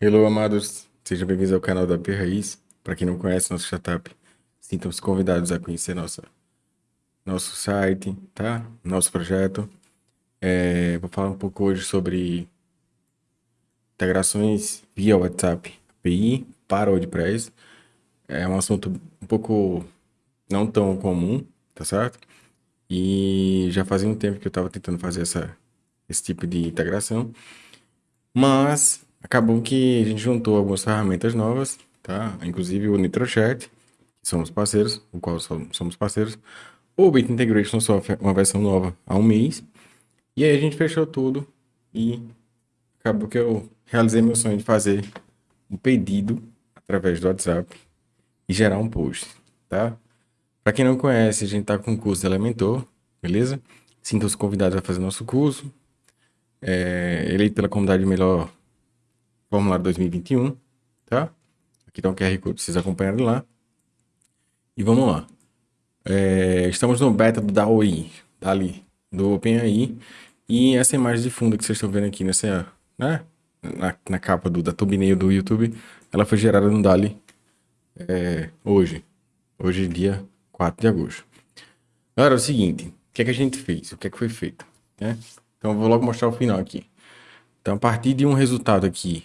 Hello, amados. Sejam bem-vindos ao canal da P Raiz. Para quem não conhece nosso startup, sintam-se convidados a conhecer nossa, nosso site, tá? Nosso projeto. É, vou falar um pouco hoje sobre integrações via WhatsApp API para o WordPress. É um assunto um pouco não tão comum, tá certo? E já fazia um tempo que eu estava tentando fazer essa, esse tipo de integração. Mas acabou que a gente juntou algumas ferramentas novas, tá? Inclusive o NitroChat, que somos parceiros, o qual somos parceiros. O Bit Integration Software, uma versão nova há um mês. E aí a gente fechou tudo e acabou que eu realizei meu sonho de fazer um pedido através do WhatsApp e gerar um post, tá? Para quem não conhece, a gente tá com o curso de Elementor, beleza? Sintam-se convidados a fazer nosso curso. É, eleito pela comunidade melhor formulário 2021, tá? Aqui tá o QR Code, vocês acompanharem lá. E vamos lá. É, estamos no beta do DAOI, dali, do OpenAI. E essa imagem de fundo que vocês estão vendo aqui nessa, né? Na, na capa do, da thumbnail do YouTube, ela foi gerada no DALI é, hoje. Hoje, dia 4 de agosto. Agora, é o seguinte, o que é que a gente fez? O que é que foi feito? Né? Então, eu vou logo mostrar o final aqui. Então, a partir de um resultado aqui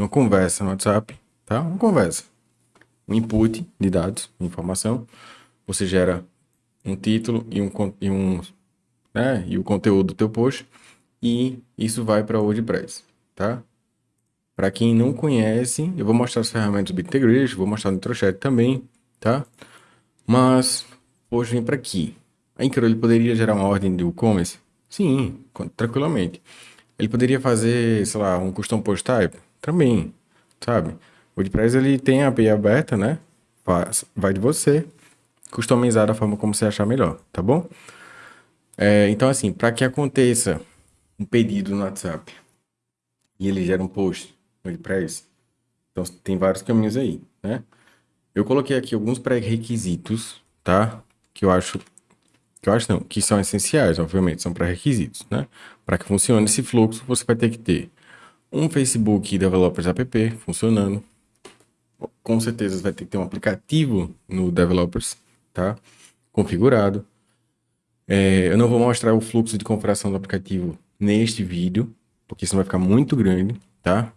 uma conversa no WhatsApp, tá? Uma conversa. Um input de dados, informação. Você gera um título e um, e um né? E o conteúdo do teu post. E isso vai para o WordPress, tá? Para quem não conhece, eu vou mostrar as ferramentas do BitIntegration, vou mostrar no Introchat também, tá? Mas, hoje vem para aqui. A Incro, ele poderia gerar uma ordem de e-commerce? Sim, tranquilamente. Ele poderia fazer, sei lá, um custom post type? Também, sabe? O WordPress ele tem a API aberta, né? Vai de você customizar da forma como você achar melhor, tá bom? É, então, assim, para que aconteça um pedido no WhatsApp e ele gera um post no WordPress, então tem vários caminhos aí, né? Eu coloquei aqui alguns pré-requisitos, tá? Que eu acho que eu acho não, que são essenciais, obviamente, são pré-requisitos, né? Para que funcione esse fluxo, você vai ter que ter um Facebook Developers App funcionando. Com certeza vai ter que ter um aplicativo no Developers, tá? Configurado. É, eu não vou mostrar o fluxo de configuração do aplicativo neste vídeo, porque senão vai ficar muito grande, tá?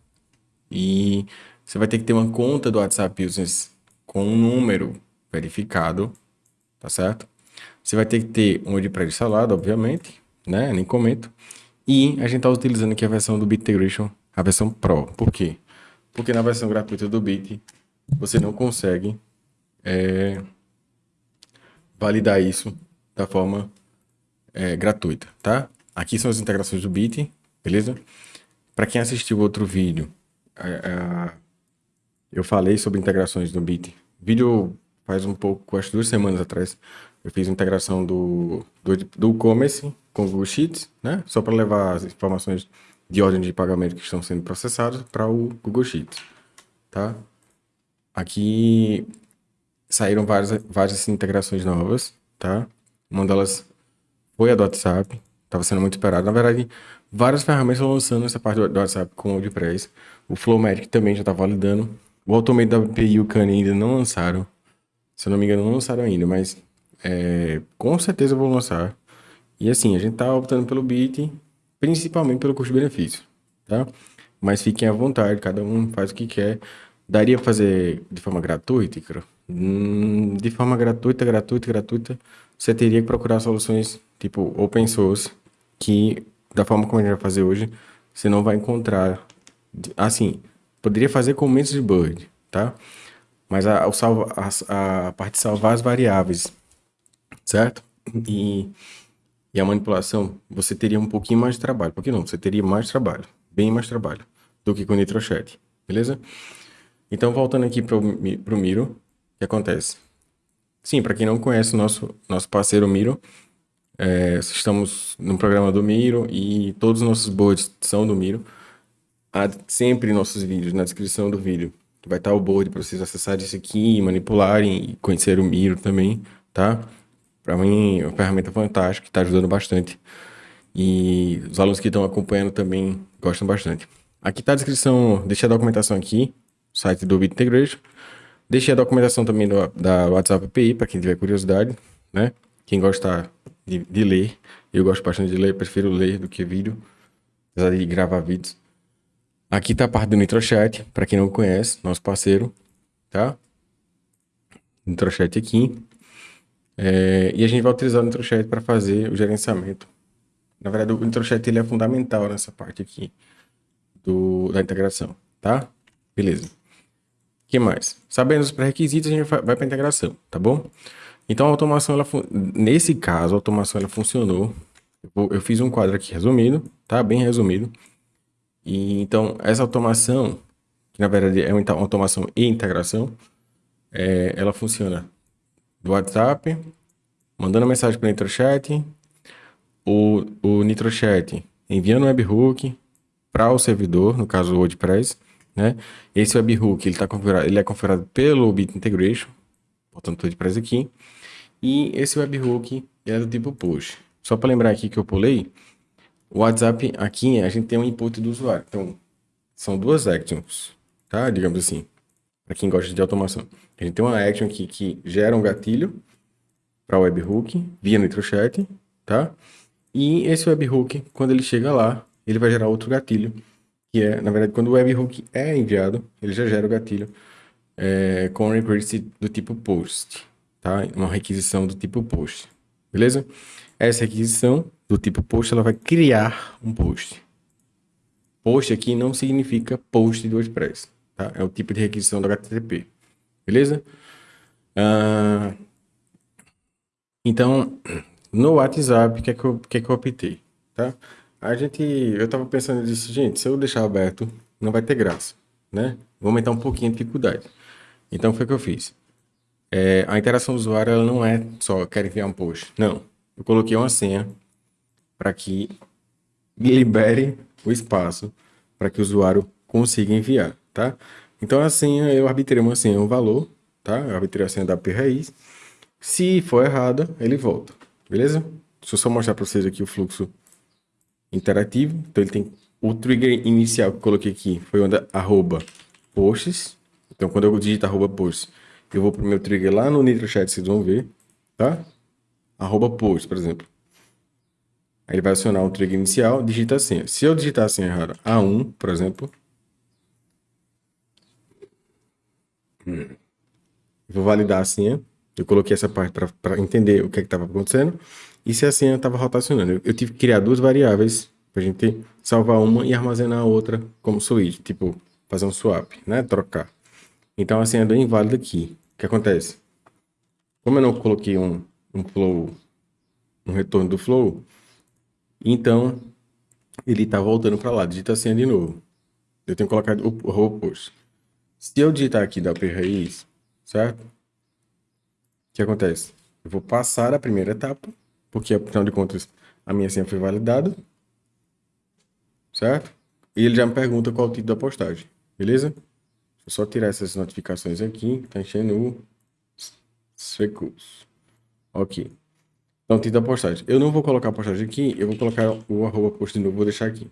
E você vai ter que ter uma conta do WhatsApp Business com um número verificado, tá certo? Você vai ter que ter um WordPress instalado, obviamente, né? Nem comento. E a gente está utilizando aqui a versão do BitIntegration a versão Pro. Por quê? Porque na versão gratuita do Bit, você não consegue é, validar isso da forma é, gratuita, tá? Aqui são as integrações do Bit, beleza? Para quem assistiu outro vídeo, eu falei sobre integrações do Bit. Vídeo faz um pouco, acho duas semanas atrás, eu fiz integração do, do, do e-commerce com o Google Sheets, né? Só para levar as informações de ordem de pagamento que estão sendo processados para o Google Sheets, tá? Aqui saíram várias, várias integrações novas, tá? Uma delas foi a do WhatsApp, estava sendo muito esperada. Na verdade, várias ferramentas estão lançando essa parte do WhatsApp com o WordPress. O Flowmatic também já está validando. O Automate da API e o Kanye ainda não lançaram. Se eu não me engano, não lançaram ainda, mas é, com certeza vou lançar. E assim, a gente está optando pelo Bit principalmente pelo custo-benefício, tá? Mas fiquem à vontade, cada um faz o que quer. Daria para fazer de forma gratuita, Icaro? Hum, de forma gratuita, gratuita, gratuita, você teria que procurar soluções tipo open source, que da forma como a gente vai fazer hoje, você não vai encontrar. Assim, poderia fazer com de Bird, tá? Mas a, salva, a, a parte de salvar as variáveis, certo? E e a manipulação, você teria um pouquinho mais de trabalho. Por que não? Você teria mais trabalho, bem mais trabalho, do que com o NitroChat, beleza? Então, voltando aqui para o Miro, o que acontece? Sim, para quem não conhece o nosso, nosso parceiro Miro, é, estamos no programa do Miro e todos os nossos boards são do Miro. Há sempre nossos vídeos na descrição do vídeo. Vai estar o board para vocês acessarem isso aqui, manipularem e conhecer o Miro também, tá? Para mim, é uma ferramenta fantástica, que está ajudando bastante. E os alunos que estão acompanhando também gostam bastante. Aqui tá a descrição, deixei a documentação aqui, site do Bit Integration. Deixei a documentação também do, da WhatsApp API, para quem tiver curiosidade, né? Quem gosta de, de, ler, eu gosto bastante de ler, prefiro ler do que vídeo, apesar de gravar vídeos. Aqui tá a parte do NitroChat, para quem não conhece, nosso parceiro, tá? NitroChat aqui. É, e a gente vai utilizar o NitroChat para fazer o gerenciamento. Na verdade, o NitroChat ele é fundamental nessa parte aqui do, da integração, tá? Beleza. O que mais? Sabendo os pré-requisitos, a gente vai para a integração, tá bom? Então, a automação, ela, nesse caso, a automação ela funcionou. Eu, eu fiz um quadro aqui resumido, tá? Bem resumido. E, então, essa automação, que na verdade é uma automação e integração, é, ela funciona do WhatsApp, mandando mensagem para o NitroChat, o, o NitroChat enviando um webhook para o servidor, no caso o WordPress, né? Esse webhook ele, tá configurado, ele é configurado pelo Bit Integration, botando o WordPress aqui, e esse webhook é do tipo push. Só para lembrar aqui que eu pulei, o WhatsApp aqui a gente tem um input do usuário, então são duas actions, tá? Digamos assim, para quem gosta de automação. A gente tem uma action aqui que gera um gatilho para o webhook via NitroChat, tá? E esse webhook, quando ele chega lá, ele vai gerar outro gatilho, que é, na verdade, quando o webhook é enviado, ele já gera o gatilho é, com request do tipo post, tá? Uma requisição do tipo post, beleza? Essa requisição do tipo post, ela vai criar um post. Post aqui não significa post do WordPress, tá? É o tipo de requisição do HTTP. Beleza? Uh, então, no WhatsApp, o que, é que, eu, que é que eu optei? Tá? A gente, eu tava pensando nisso, gente, se eu deixar aberto, não vai ter graça, né? Vou aumentar um pouquinho a dificuldade. Então, foi o que eu fiz. É, a interação do usuário, ela não é só, quer enviar um post. Não. Eu coloquei uma senha para que libere o espaço para que o usuário consiga enviar, tá? Então a senha, eu arbitrei uma senha, um valor, tá? Eu arbitrei a senha da API raiz. Se for errada, ele volta, beleza? Deixa eu só mostrar para vocês aqui o fluxo interativo. Então ele tem o trigger inicial que eu coloquei aqui foi onde arroba posts. Então quando eu digito arroba posts, eu vou para o meu trigger lá no NitroChat, vocês vão ver, tá? Arroba posts, por exemplo. Aí ele vai acionar o trigger inicial, digita a senha. Se eu digitar a senha errada, A1, por exemplo, Vou validar a senha. Eu coloquei essa parte para entender o que é estava acontecendo. E se a senha estava rotacionando. Eu, eu, tive que criar duas variáveis para a gente salvar uma e armazenar a outra como switch. Tipo, fazer um swap, né? Trocar. Então a senha deu inválida aqui. O que acontece? Como eu não coloquei um, um flow, um retorno do flow, então ele está voltando para lá. Digita a senha de novo. Eu tenho que colocar o, o post. Se eu digitar aqui da P raiz, certo? O que acontece? Eu vou passar a primeira etapa, porque afinal de contas a minha senha foi validada, certo? E ele já me pergunta qual o tipo da postagem, beleza? Deixa eu só tirar essas notificações aqui, tá enchendo o recurso. Ok. Então, tipo da postagem. Eu não vou colocar a postagem aqui, eu vou colocar o arroba post de novo, vou deixar aqui,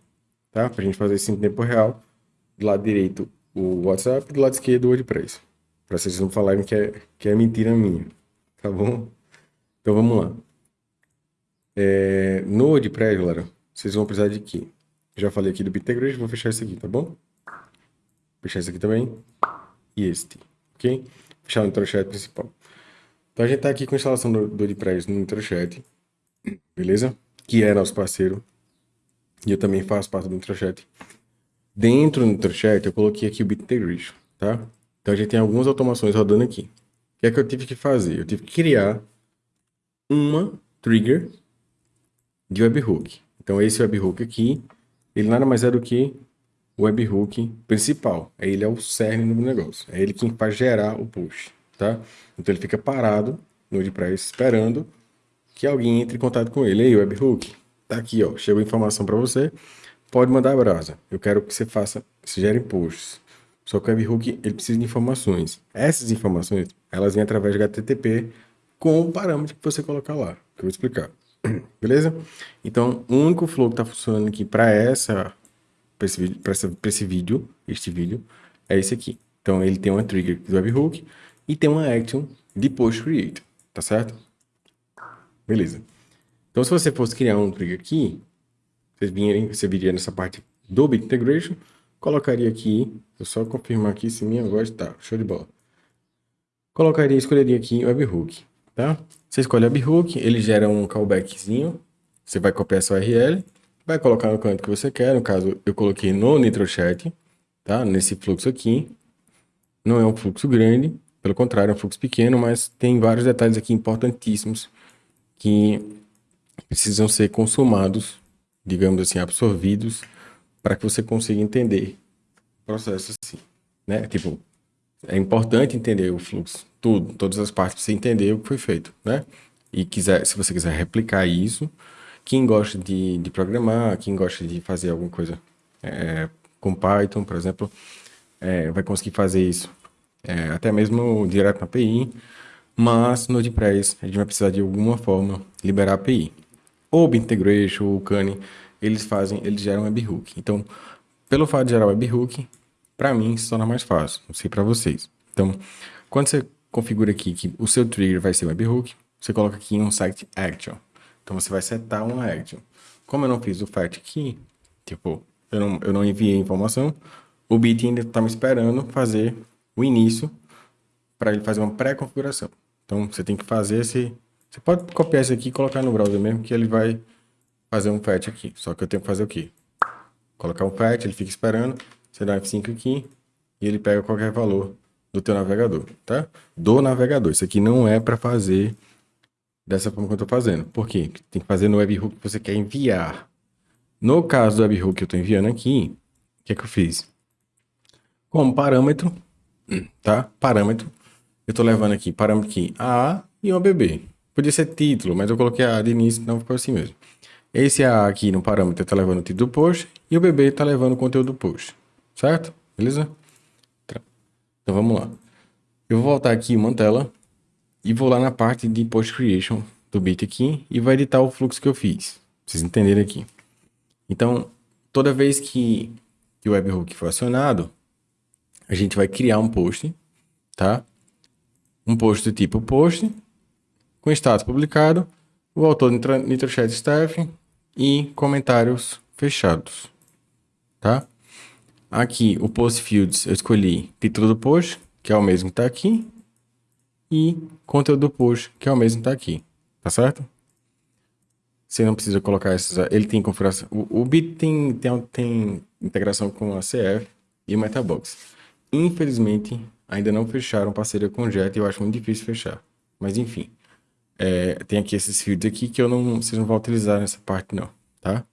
tá? Pra gente fazer isso em tempo real. Do lado direito, o WhatsApp, do lado esquerdo o WordPress. Para vocês não falarem que é, que é mentira minha. Tá bom? Então vamos lá. É, no WordPress, galera, vocês vão precisar de quê? Já falei aqui do Bittegrid, vou fechar esse aqui, tá bom? Fechar esse aqui também. E este, ok? Fechar o NitroChat principal. Então a gente tá aqui com a instalação do, do WordPress no NitroChat, beleza? Que é nosso parceiro. E eu também faço parte do NitroChat. Dentro do NitroChat, eu coloquei aqui o Bit Integration, tá? Então a gente tem algumas automações rodando aqui. O que é que eu tive que fazer? Eu tive que criar uma trigger de webhook. Então esse webhook aqui, ele nada mais é do que o webhook principal. Ele é o cerne do negócio. É ele quem faz gerar o push, tá? Então ele fica parado no WordPress esperando que alguém entre em contato com ele. Ei, webhook, tá aqui, ó. Chegou informação para você pode mandar brasa. Eu quero que você faça, se gere posts. Só que o webhook ele precisa de informações. Essas informações, elas vêm através de HTTP com o parâmetro que você colocar lá, que eu vou explicar. Beleza? Então, o único flow que está funcionando aqui para essa para esse, vídeo, esse vídeo, este vídeo, é esse aqui. Então, ele tem uma trigger do webhook e tem uma action de post create, tá certo? Beleza. Então, se você fosse criar um trigger aqui, você viria nessa parte do Bit Integration, colocaria aqui, eu só confirmar aqui se minha voz tá, show de bola. Colocaria, escolheria aqui o webhook, tá? Você escolhe o webhook, ele gera um callbackzinho, você vai copiar essa URL, vai colocar no canto que você quer, no caso eu coloquei no NitroChat, tá? Nesse fluxo aqui, não é um fluxo grande, pelo contrário, é um fluxo pequeno, mas tem vários detalhes aqui importantíssimos que precisam ser consumados, digamos assim, absorvidos, para que você consiga entender o processo assim, né? Tipo, é importante entender o fluxo, tudo, todas as partes, para você entender o que foi feito, né? E quiser, se você quiser replicar isso, quem gosta de, de programar, quem gosta de fazer alguma coisa é, com Python, por exemplo, é, vai conseguir fazer isso é, até mesmo direto na API, mas no WordPress a gente vai precisar de alguma forma liberar a API. Ou Integration, ou Kani, eles fazem, eles geram webhook. Então, pelo fato de gerar webhook, para mim se torna mais fácil, não sei para vocês. Então, quando você configura aqui que o seu trigger vai ser webhook, você coloca aqui um site action. Então você vai setar uma action. Como eu não fiz o fetch aqui, tipo, eu não, eu não enviei informação, o Bit ainda está me esperando fazer o início para ele fazer uma pré-configuração. Então você tem que fazer esse. Você pode copiar esse aqui e colocar no browser mesmo, que ele vai fazer um fetch aqui. Só que eu tenho que fazer o quê? Colocar um fetch, ele fica esperando, você dá um F5 aqui e ele pega qualquer valor do teu navegador, tá? Do navegador. Isso aqui não é para fazer dessa forma que eu estou fazendo. Por quê? Tem que fazer no webhook que você quer enviar. No caso do webhook que eu estou enviando aqui, o que é que eu fiz? Como parâmetro, tá? Parâmetro. Eu estou levando aqui parâmetro aqui A e o BB. Podia ser título, mas eu coloquei A de início, então ficou assim mesmo. Esse aqui no parâmetro está levando o título do post e o BB está levando o conteúdo do post. Certo? Beleza? Então vamos lá. Eu vou voltar aqui uma tela e vou lá na parte de post creation do bit aqui e vou editar o fluxo que eu fiz. Vocês entenderem aqui. Então, toda vez que, que o webhook for acionado, a gente vai criar um post, tá? Um post do tipo post, com status publicado, o autor NitroChat Staff e comentários fechados, tá? Aqui, o post fields, eu escolhi título do post, que é o mesmo que está aqui, e conteúdo do post, que é o mesmo que está aqui, tá certo? Você não precisa colocar esses, ele tem configuração, o, o Bit tem, tem, tem integração com a CF e Metabox. Infelizmente, ainda não fecharam parceria com o Jet e eu acho muito difícil fechar. Mas enfim, é, tem aqui esses fields aqui que eu não, vocês não vão utilizar nessa parte não, tá?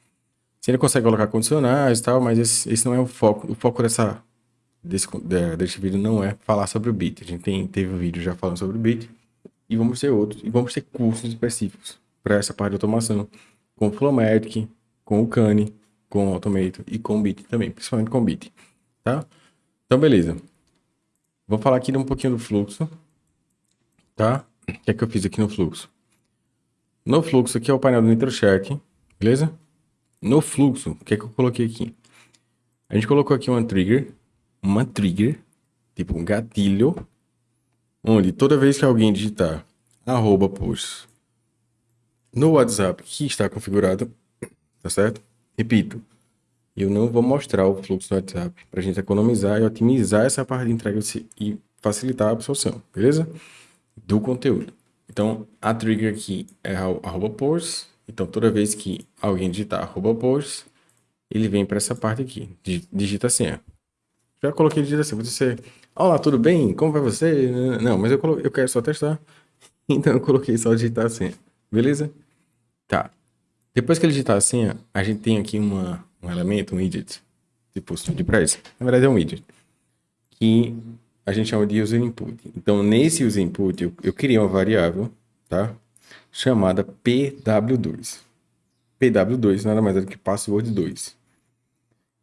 Você ainda consegue colocar condicionais e tal, mas esse, esse não é o foco. O foco dessa, desse, desse vídeo não é falar sobre o Bit. A gente tem, teve um vídeo já falando sobre o Bit e vamos ter outros. E vamos ter cursos específicos para essa parte de automação, com o Flowmatic, com o Kani, com o Automate e com o Bit também, principalmente com o Bit, tá? Então, beleza. Vou falar aqui um pouquinho do fluxo, tá? O que é que eu fiz aqui no fluxo? No fluxo aqui é o painel do NitroChat, beleza? No fluxo, o que é que eu coloquei aqui? A gente colocou aqui uma trigger, uma trigger, tipo um gatilho, onde toda vez que alguém digitar arroba post no WhatsApp que está configurado, tá certo? Repito, eu não vou mostrar o fluxo do WhatsApp para a gente economizar e otimizar essa parte de entrega e facilitar a absorção, beleza? Do conteúdo. Então, a trigger aqui é arroba posts. Então, toda vez que alguém digitar arroba posts, ele vem para essa parte aqui, digita a senha. Já coloquei digita assim, você, olá, tudo bem? Como vai você? Não, mas eu, coloquei, eu quero só testar. Então, eu coloquei só digitar a senha, beleza? Tá. Depois que ele digitar a senha, a gente tem aqui uma, um elemento, um widget, tipo de price. Na verdade é um widget, que a gente chama de user input. Então, nesse user input, eu, eu criei uma variável, tá? Chamada pw2. pw2 nada mais é do que password 2.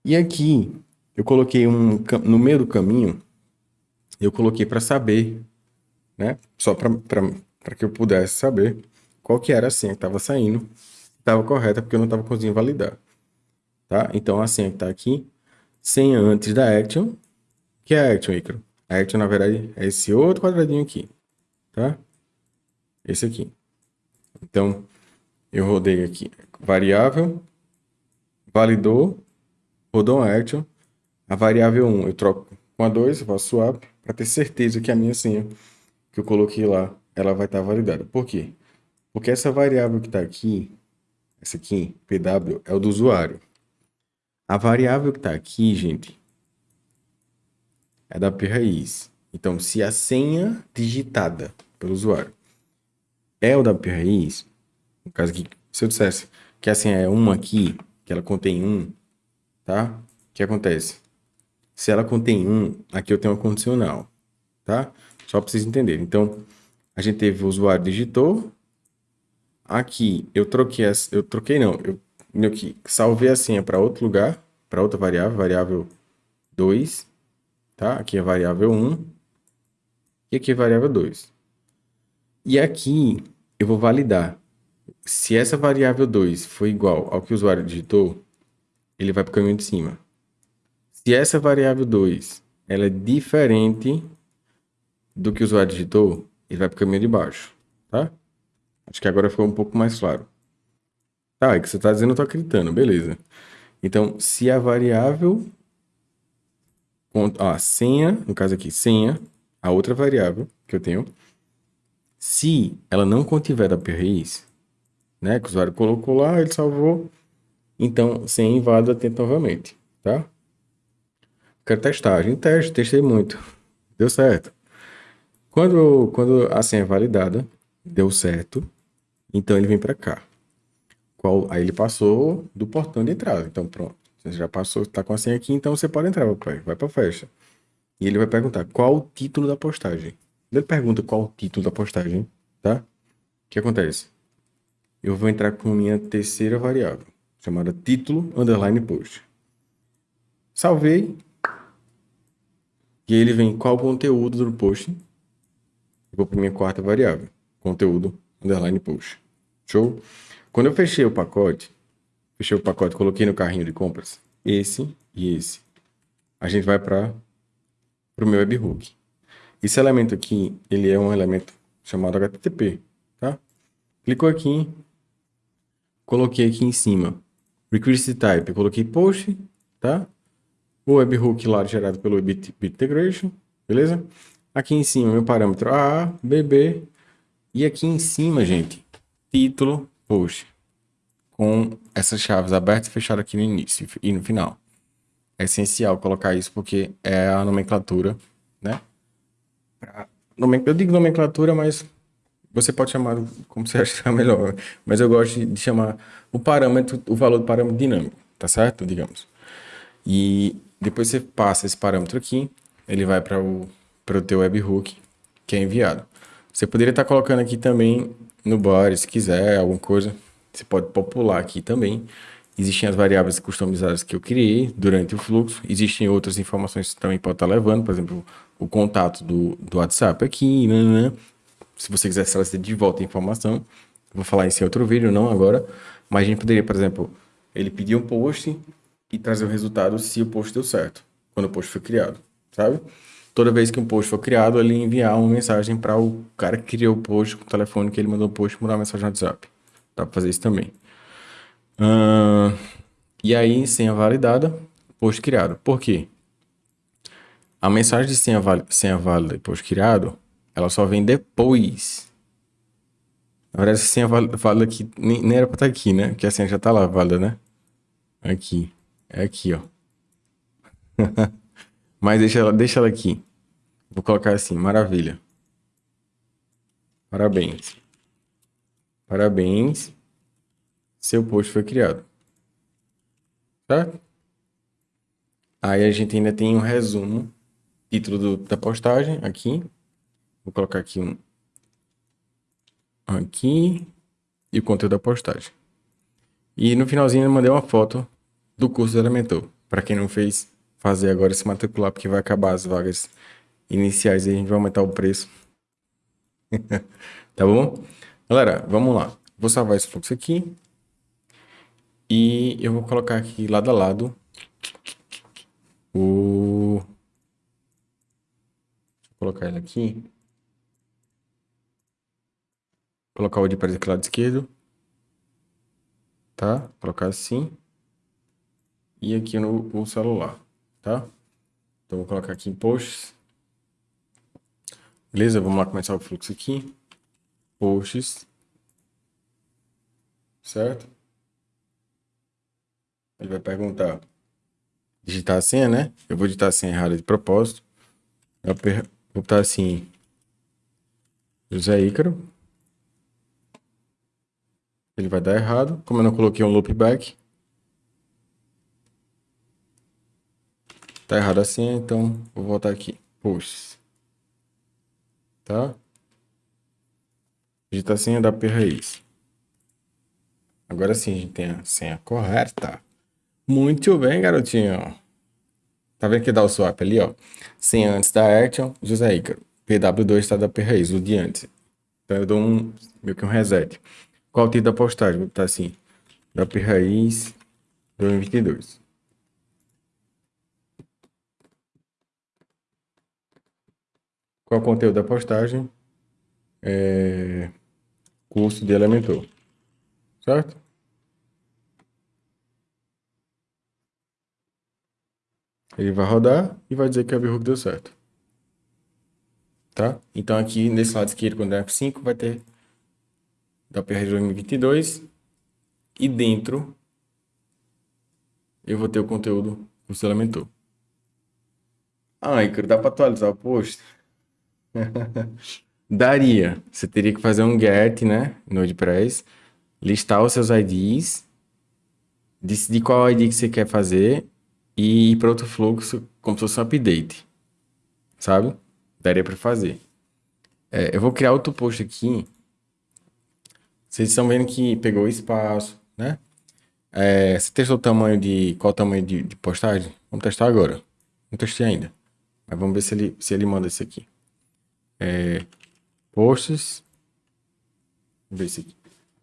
E aqui, eu coloquei um, no meio do caminho, eu coloquei para saber, né? Só para que eu pudesse saber qual que era a senha que estava saindo, estava correta, porque eu não estava conseguindo validar tá? Então a senha que está aqui senha antes da action, que é a action, Icaro. A na verdade, é esse outro quadradinho aqui, tá? Esse aqui. Então, eu rodei aqui, variável, validou, rodou uma action, a variável 1 eu troco com a 2, eu faço swap, para ter certeza que a minha senha que eu coloquei lá, ela vai estar tá validada. Por quê? Porque essa variável que está aqui, essa aqui, PW, é o do usuário. A variável que está aqui, gente, é da p-raiz. Então, se a senha digitada pelo usuário é o da p-raiz, no caso aqui, se eu dissesse que a senha é uma aqui, que ela contém um, tá? O que acontece? Se ela contém um, aqui eu tenho uma condicional, tá? Só para vocês entenderem. Então, a gente teve o usuário digitou. Aqui eu troquei, eu troquei não, eu que salvei a senha para outro lugar, para outra variável, variável 2, tá? Aqui é variável 1 e aqui é variável 2. E aqui eu vou validar. Se essa variável 2 for igual ao que o usuário digitou, ele vai para o caminho de cima. Se essa variável 2 ela é diferente do que o usuário digitou, ele vai para o caminho de baixo, tá? Acho que agora ficou um pouco mais claro. Tá, é que você está dizendo, eu estou acreditando, beleza. Então, se a variável, a senha, no caso aqui, senha, a outra variável que eu tenho, se ela não contiver raiz, né, que o usuário colocou lá, ele salvou, então senha inválida, tenta novamente, tá? Quero testar, a gente testa, testei muito, deu certo. Quando, quando a senha é validada, deu certo, então ele vem para cá. Qual, aí ele passou do portão de entrada. Então, pronto. Você já passou, está com a senha aqui, então você pode entrar, papai. Vai para a festa. E ele vai perguntar qual o título da postagem. Ele pergunta qual o título da postagem, tá? O que acontece? Eu vou entrar com minha terceira variável, chamada título underline post. Salvei. E aí ele vem qual o conteúdo do post. Eu vou para minha quarta variável, conteúdo underline post. Show? Quando eu fechei o pacote, fechei o pacote, coloquei no carrinho de compras, esse e esse. A gente vai para o meu webhook. Esse elemento aqui, ele é um elemento chamado HTTP, tá? Clicou aqui, coloquei aqui em cima, request type, coloquei post, tá? O webhook lá gerado pelo Bit, Integration, beleza? Aqui em cima, meu parâmetro A, BB, e aqui em cima, gente, título, post com essas chaves abertas e fechadas aqui no início e no final. É essencial colocar isso porque é a nomenclatura, né? Eu digo nomenclatura, mas você pode chamar como você achar melhor. Mas eu gosto de chamar o parâmetro, o valor do parâmetro dinâmico, tá certo? Digamos. E depois você passa esse parâmetro aqui, ele vai para o, para o teu webhook que é enviado. Você poderia estar colocando aqui também no body, se quiser, alguma coisa. Você pode popular aqui também. Existem as variáveis customizadas que eu criei durante o fluxo. Existem outras informações que também pode estar levando, por exemplo, o contato do, do WhatsApp aqui, né. Se você quiser trazer de volta a informação, vou falar isso em outro vídeo, não agora. Mas a gente poderia, por exemplo, ele pedir um post e trazer o resultado se o post deu certo, quando o post foi criado, sabe? Toda vez que um post for criado, ele enviar uma mensagem para o cara que criou o post com o telefone que ele mandou o post, mandar uma mensagem no WhatsApp. Dá para fazer isso também. Uh, e aí, senha validada, post criado. Por quê? A mensagem de senha, senha válida e post criado, ela só vem depois. Na verdade, essa senha válida aqui nem, nem era para estar tá aqui, né? Porque a senha já está lá válida, né? Aqui. É aqui, ó. Mas deixa ela, deixa ela aqui. Vou colocar assim, maravilha. Parabéns. Parabéns, seu post foi criado. Certo? Aí a gente ainda tem um resumo, título do, da postagem aqui. Vou colocar aqui um aqui e o conteúdo da postagem. E no finalzinho eu mandei uma foto do curso do Elementor. Para quem não fez, fazer agora se matricular, porque vai acabar as vagas iniciais e a gente vai aumentar o preço. tá bom? Galera, vamos lá. Vou salvar esse fluxo aqui. E eu vou colocar aqui lado a lado o... Colocar ele aqui. Colocar o de para o lado esquerdo. Tá? Colocar assim. E aqui no, no celular, tá? Então, vou colocar aqui em posts. Beleza? Vamos lá começar o fluxo aqui. Posts. Certo? Ele vai perguntar. Digitar a senha, né? Eu vou digitar a senha errada de propósito. Eu vou botar assim. José Ícaro. Ele vai dar errado. Como eu não coloquei um loopback. Tá errado a senha, então vou voltar aqui. Posts. Tá? Digita a senha da P raiz. Agora sim a gente tem a senha correta. Muito bem, garotinho. Tá vendo que dá o swap ali, ó? Senha antes da Action, José Ícaro. PW2 está da P raiz, o de antes. Então eu dou um, meio que um reset. Qual o título da postagem? Vou botar assim, da P raiz 2022. Qual o conteúdo da postagem? É... Curso de Elementor. Certo? Ele vai rodar e vai dizer que a VHook deu certo. Tá? Então aqui nesse lado esquerdo, quando é F5, vai ter da PR 2022 e dentro eu vou ter o conteúdo que você lamentou. Ah, Icaro, dá para atualizar o post? Daria. Você teria que fazer um get, né? No WordPress, listar os seus IDs, decidir qual ID que você quer fazer e ir para outro fluxo como se fosse um update. Sabe? Daria para fazer. É, eu vou criar outro post aqui. Vocês estão vendo que pegou espaço, né? É, você testou o tamanho de... Qual o tamanho de, de postagem? Vamos testar agora. Não testei ainda. Mas vamos ver se ele, se ele manda esse aqui é, posts. Ver esse aqui.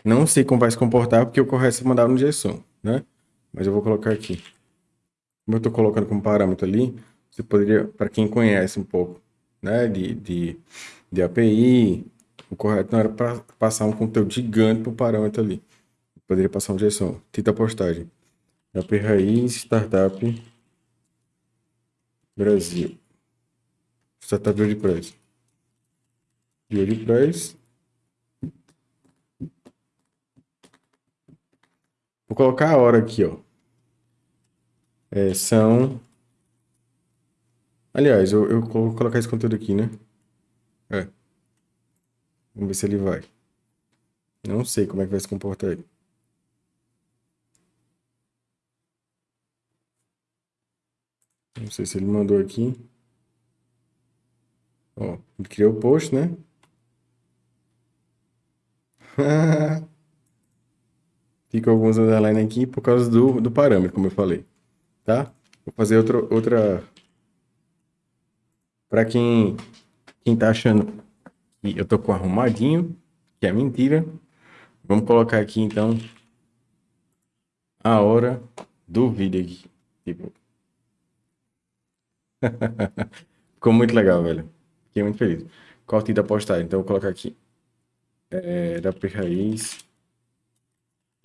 Não sei como vai se comportar, porque o correto é mandar no JSON, né? Mas eu vou colocar aqui. Como eu estou colocando como parâmetro ali, você poderia, para quem conhece um pouco, né, de, de, de API, o correto não era para passar um conteúdo gigante para o parâmetro ali. poderia passar um JSON. Tita postagem. API raiz, startup, Brasil. Startup WordPress Vou colocar a hora aqui, ó. É, são... Aliás, eu, eu vou colocar esse conteúdo aqui, né? É. Vamos ver se ele vai. Não sei como é que vai se comportar ele. Não sei se ele mandou aqui. Ó, ele criou o post, né? Fica alguns underline aqui por causa do, do parâmetro, como eu falei. Tá? Vou fazer outra... outra... Para quem, quem tá achando que eu tô com arrumadinho, que é mentira, vamos colocar aqui, então, a hora do vídeo aqui. Tipo... Ficou muito legal, velho. Fiquei muito feliz. Corte da postagem. Então, eu vou colocar aqui é, da P raiz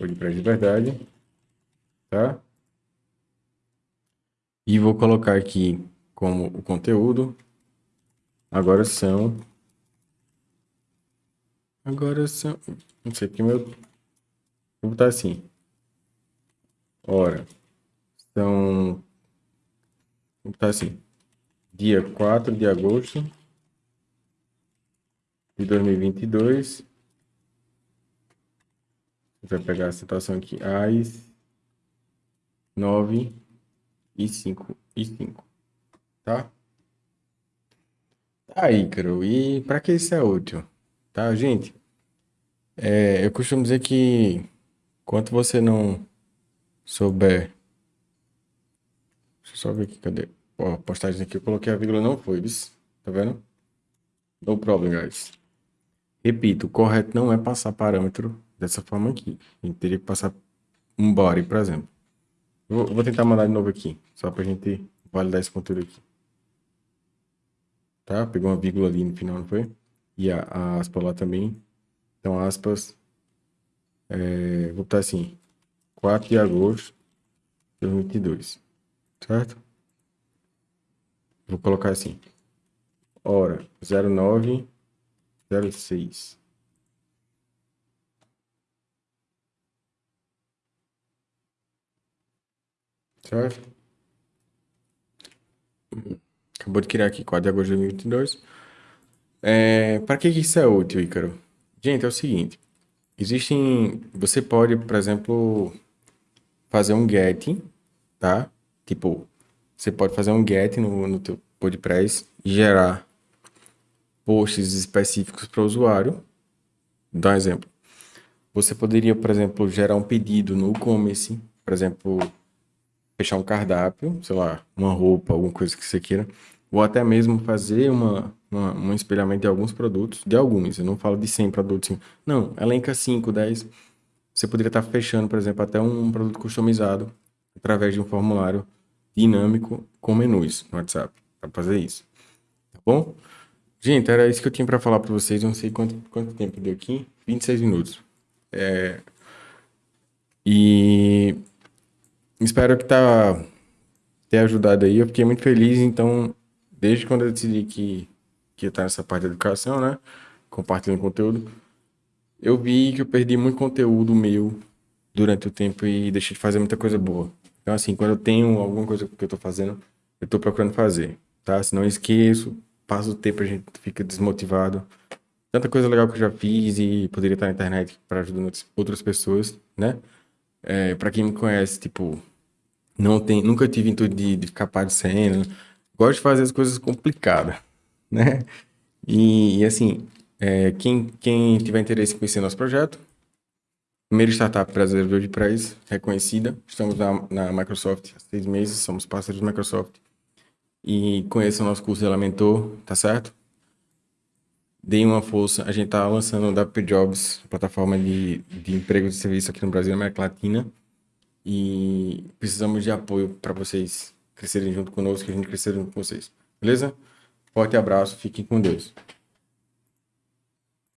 WordPress de verdade, tá? E vou colocar aqui como o conteúdo. Agora são... Agora são... Não sei porque meu... Vou botar assim. Ora, são... Vou botar assim. Dia 4 de agosto de 2022 vai pegar a situação aqui, AIS 9 e 5 e 5, tá? Tá, Ícaro, e para que isso é útil? Tá, gente? É, eu costumo dizer que enquanto você não souber... Deixa eu só ver aqui, cadê? Ó, a postagem aqui, eu coloquei a vírgula, não foi, viu? Tá vendo? No problem, guys. Repito, o correto não é passar parâmetro dessa forma aqui. A gente teria que passar um body, por exemplo. Vou, vou tentar mandar de novo aqui, só para a gente validar esse conteúdo aqui. Tá? Pegou uma vírgula ali no final, não foi? E a, a aspa lá também. Então, aspas. É, vou botar assim. 4 de agosto de 2022. Certo? Vou colocar assim. Hora 0906. Certo? Acabou de criar aqui, 4 de agosto de 2022. É, para que isso é útil, Ícaro? Gente, é o seguinte. Existem... Você pode, por exemplo, fazer um get, tá? Tipo, você pode fazer um get no, no teu WordPress e gerar posts específicos para o usuário. Dá um exemplo. Você poderia, por exemplo, gerar um pedido no e-commerce, por exemplo, fechar um cardápio, sei lá, uma roupa, alguma coisa que você queira, ou até mesmo fazer uma, uma, um espelhamento de alguns produtos, de alguns, eu não falo de 100 produtos, não, elenca 5, 10, você poderia estar fechando, por exemplo, até um produto customizado através de um formulário dinâmico com menus no WhatsApp, para fazer isso, tá bom? Gente, era isso que eu tinha para falar para vocês, não sei quanto, quanto tempo deu aqui, 26 minutos. É... E espero que tá ter ajudado aí. Eu fiquei muito feliz, então, desde quando eu decidi que, que ia estar nessa parte da educação, né? Compartilhando conteúdo, eu vi que eu perdi muito conteúdo meu durante o tempo e deixei de fazer muita coisa boa. Então, assim, quando eu tenho alguma coisa que eu tô fazendo, eu tô procurando fazer, tá? Se não esqueço, passa o tempo, a gente fica desmotivado. Tanta coisa legal que eu já fiz e poderia estar na internet para ajudar outras pessoas, né? É, para quem me conhece, tipo, não tem, nunca tive intuito de, de ficar parecendo. Gosto de fazer as coisas complicadas, né? E, e assim, é, quem, quem tiver interesse em conhecer nosso projeto, primeira startup brasileira de WordPress, reconhecida. Estamos na, na Microsoft há seis meses, somos parceiros da Microsoft. E conheçam o nosso curso de Elementor, tá certo? Deem uma força. A gente está lançando o WP Jobs, plataforma de, de emprego de serviço aqui no Brasil e na América Latina. E precisamos de apoio para vocês crescerem junto conosco, que a gente crescer junto com vocês. Beleza? Forte abraço, fiquem com Deus.